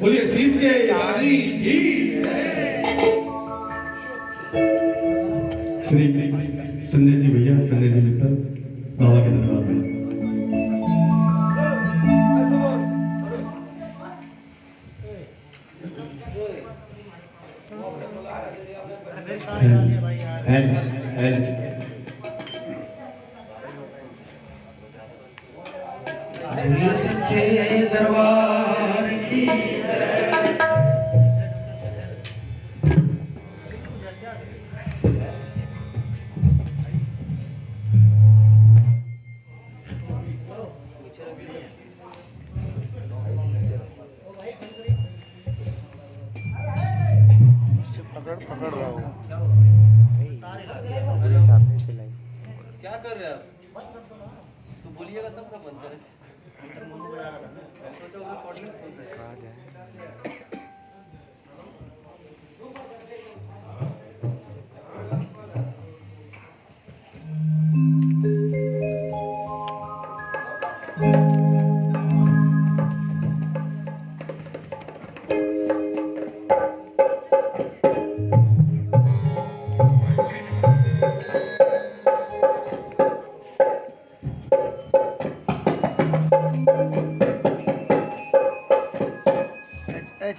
बोलिए शीश के यारी की। श्री संजय जी भैया, संजय जी मित्र, बाबा के दरबार में।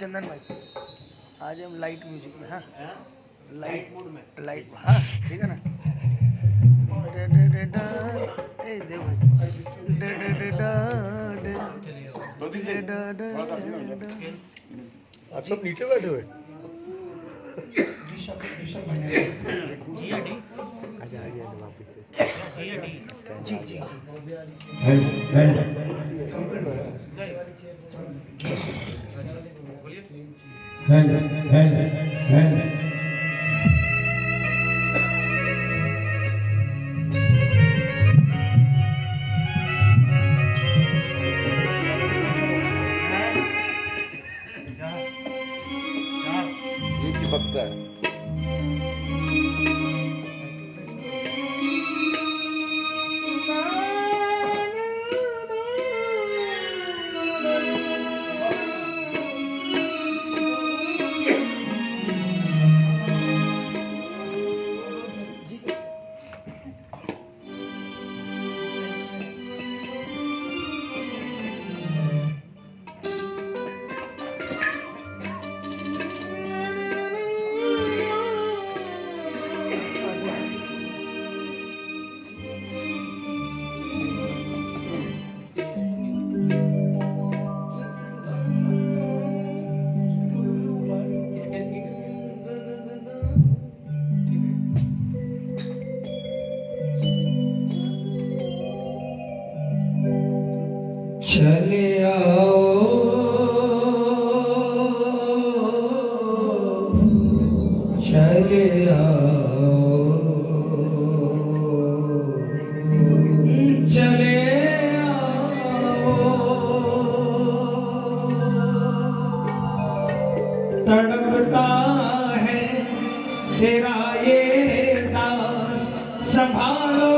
चंदन भाई आज हम लाइट म्यूज़िक में हाँ? हाँ? लाइट मूड में। लाइट हाँ ठीक है ना? आप सब नीचे बैठे हुए? जी जी हैंड हैंड हैंड Father.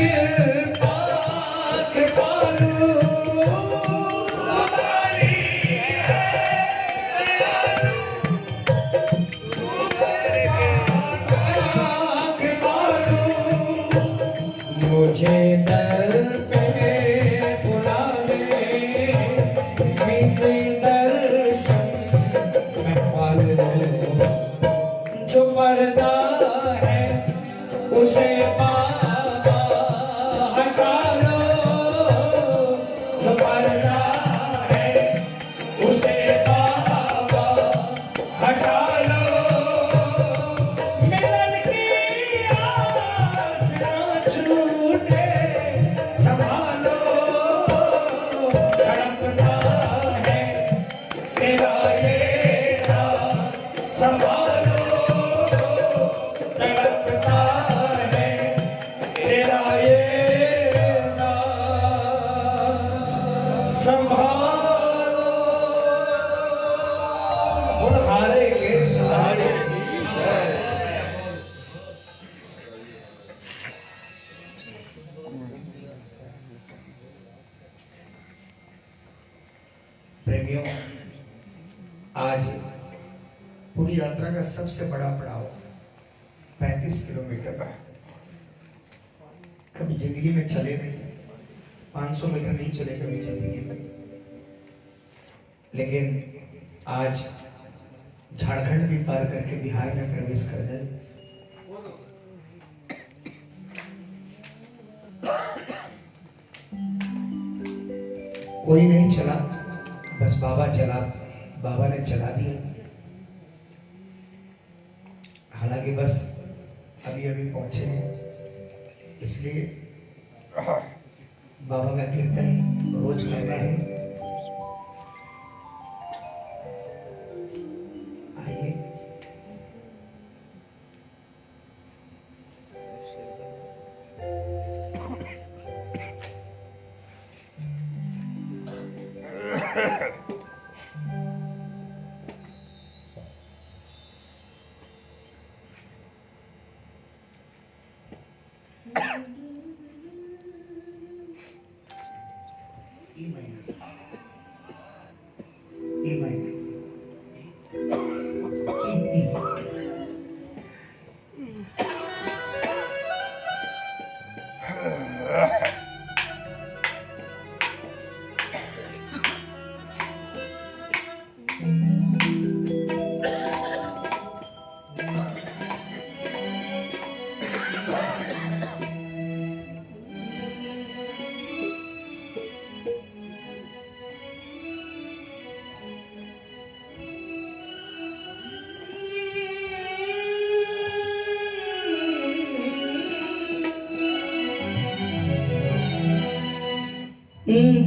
पर भाइयों आज पूरी यात्रा का सबसे बड़ा पड़ाव 35 किलोमीटर का है। कभी ज़िंदगी में चले नहीं 500 मीटर नहीं चले कभी ज़िंदगी में। लेकिन आज झारखंड भी पार करके बिहार में प्रवेश कर गए कोई नहीं चला। बाबा चला बाबा ने चला दिया। हालाँकि बस अभी अभी पहुँचे हैं। इसलिए बाबा का कीर्तन रोज करना है।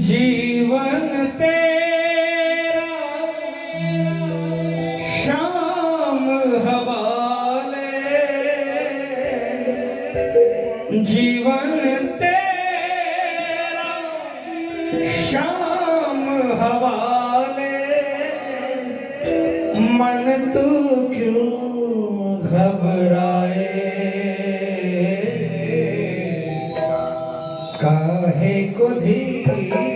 जीवन तेरा शाम हवाले। जीवन तेरा शाम हवाले। मन तू क्यों घबराए? कहे को धीरे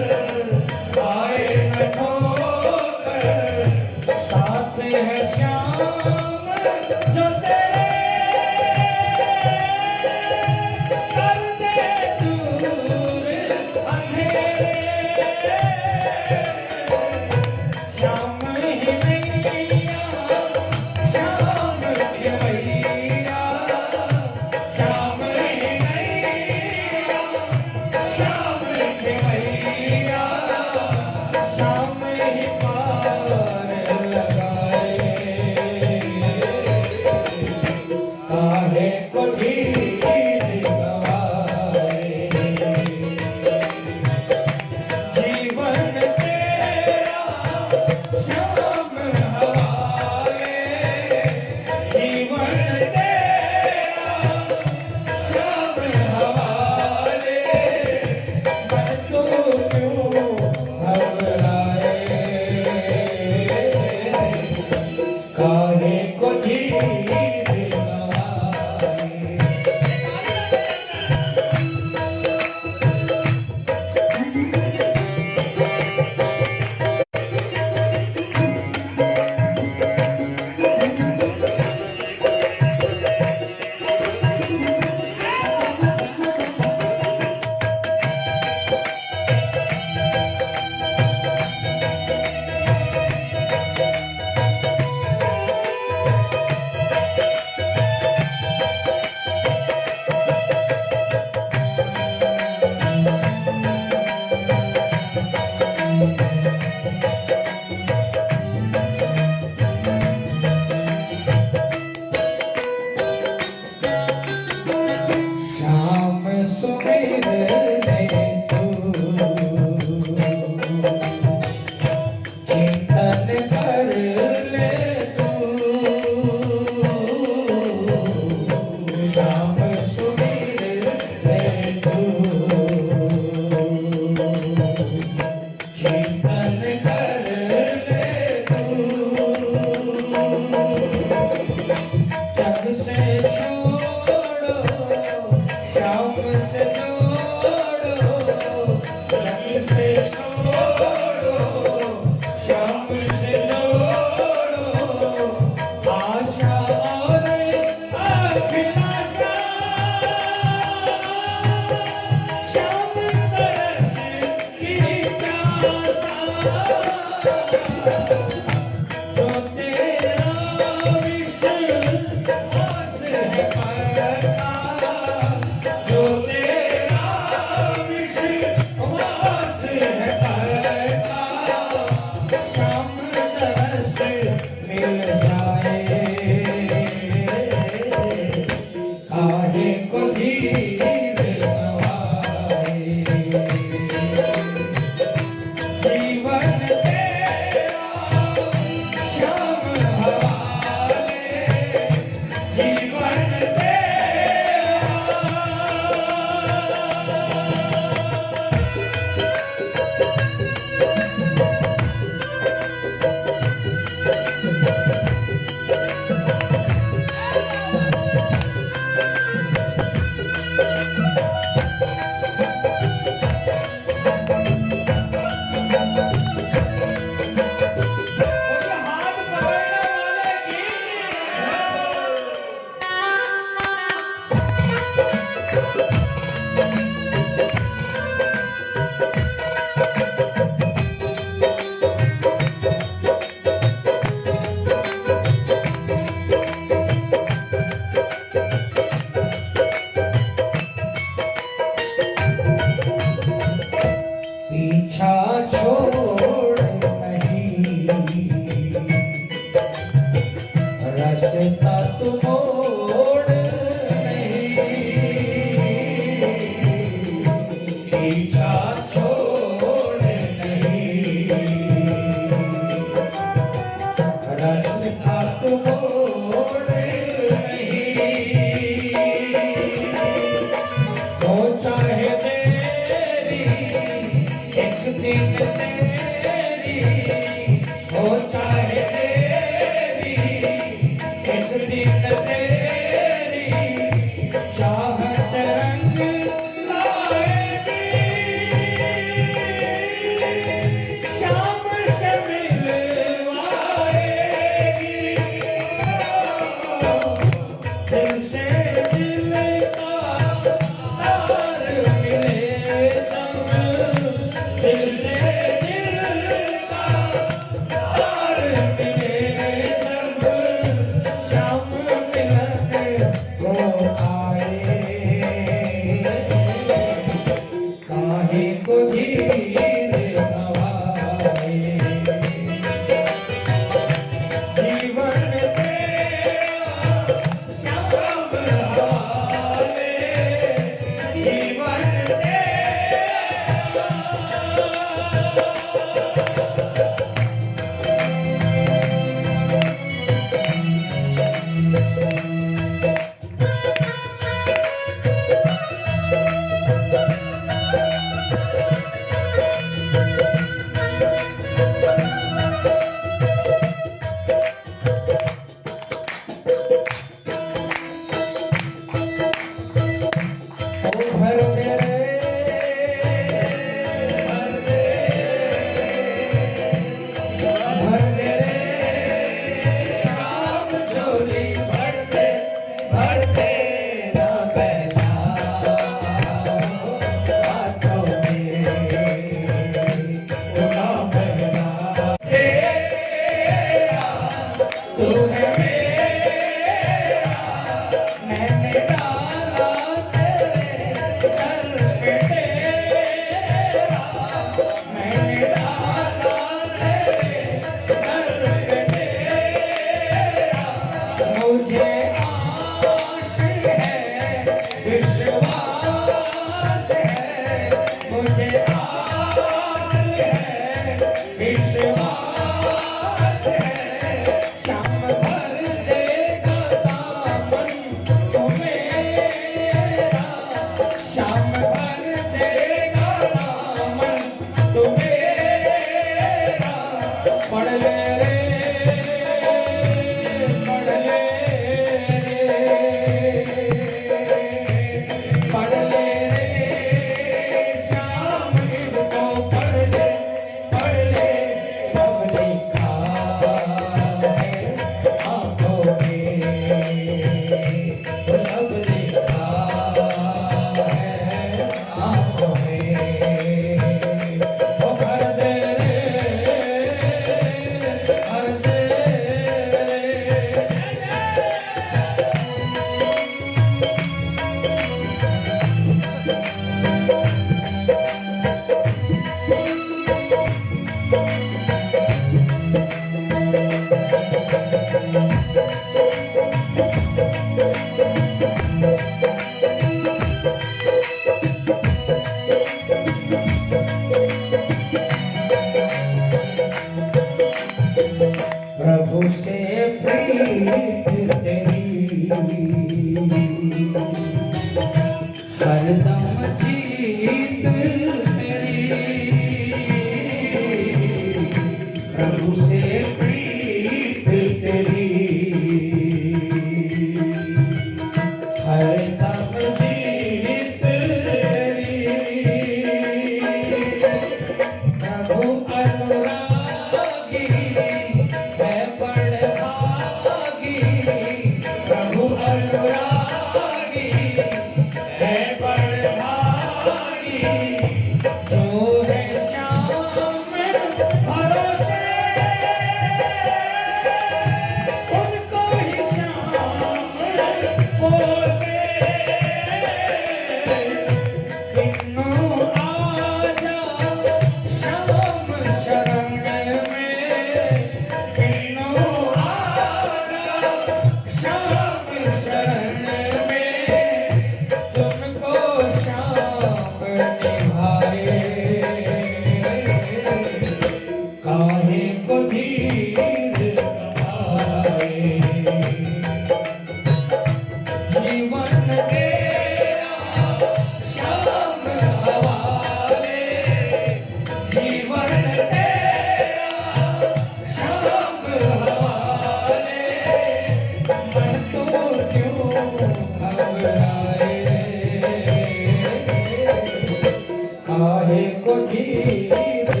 काहे को धीर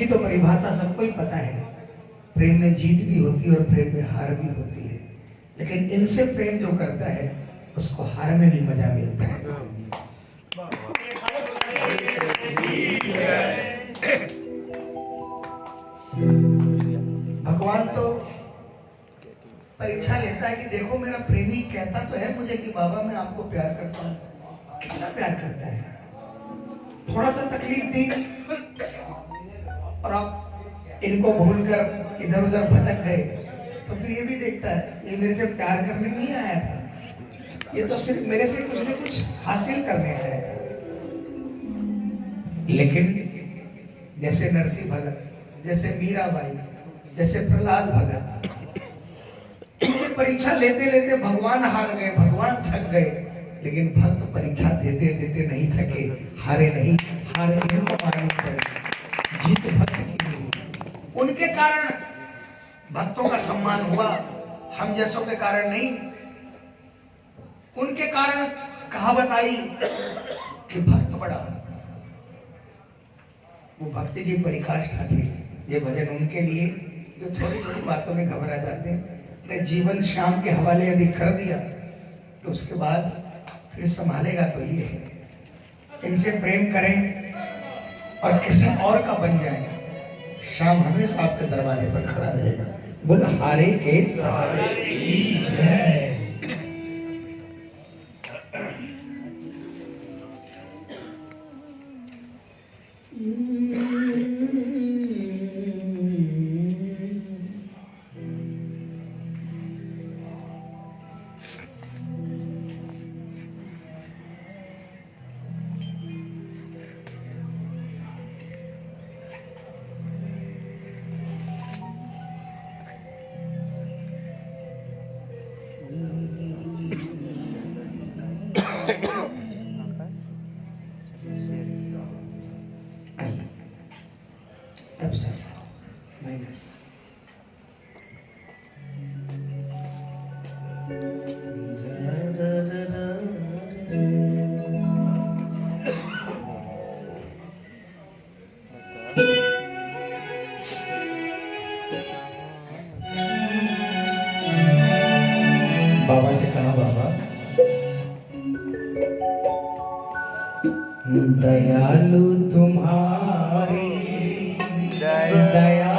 की तो परिभाषा सबको ही पता है। प्रेम में जीत भी होती है और प्रेम में हार भी होती है। लेकिन इनसे प्रेम जो करता है, उसको हार में भी मज़ा मिलता है। भगवान तो परीक्षा लेता है कि देखो, मेरा प्रेमी कहता तो है मुझे कि बाबा, मैं आपको प्यार करता हूँ। कितना प्यार करता है? थोड़ा सा तकलीफ़ दी और आप इनको भूलकर इधर उधर भटक गए तो फिर ये भी देखता है, ये मेरे से प्यार करने नहीं आया था। ये तो सिर्फ़ मेरे से कुछ न कुछ हासिल करने आया था। लेकिन जैसे नरसिंह भगत, जैसे मीराबाई, जैसे प्रहलाद भगत परीक्षा लेते लेते भगवान हार गए, भगवान थक गए, लेकिन भक्त परीक्षा देते देते नहीं थके, हारे नहीं, हारे मारनी पड़ी जीत भक्त उनके कारण भक्तों का सम्मान हुआ, हम जैसों के कारण नहीं। उनके कारण कहावत आई कि भक्त बड़ा। वो भक्ति की परिकाष्ठा थी, ये भजन उनके लिए, जो थोड़ी थोड़ी बातों में घबरा जाते हैं। जीवन शाम के हवाले यदि कर दिया तो उसके बाद फिर संभालेगा तो ये है। इनसे प्रेम करें और किसी और का बन जाएगा शाम हमेशा आपके दरवाजे पर खड़ा रहेगा। बोल, हारे के सहारे की जय। दयालु तुम्हारी। दया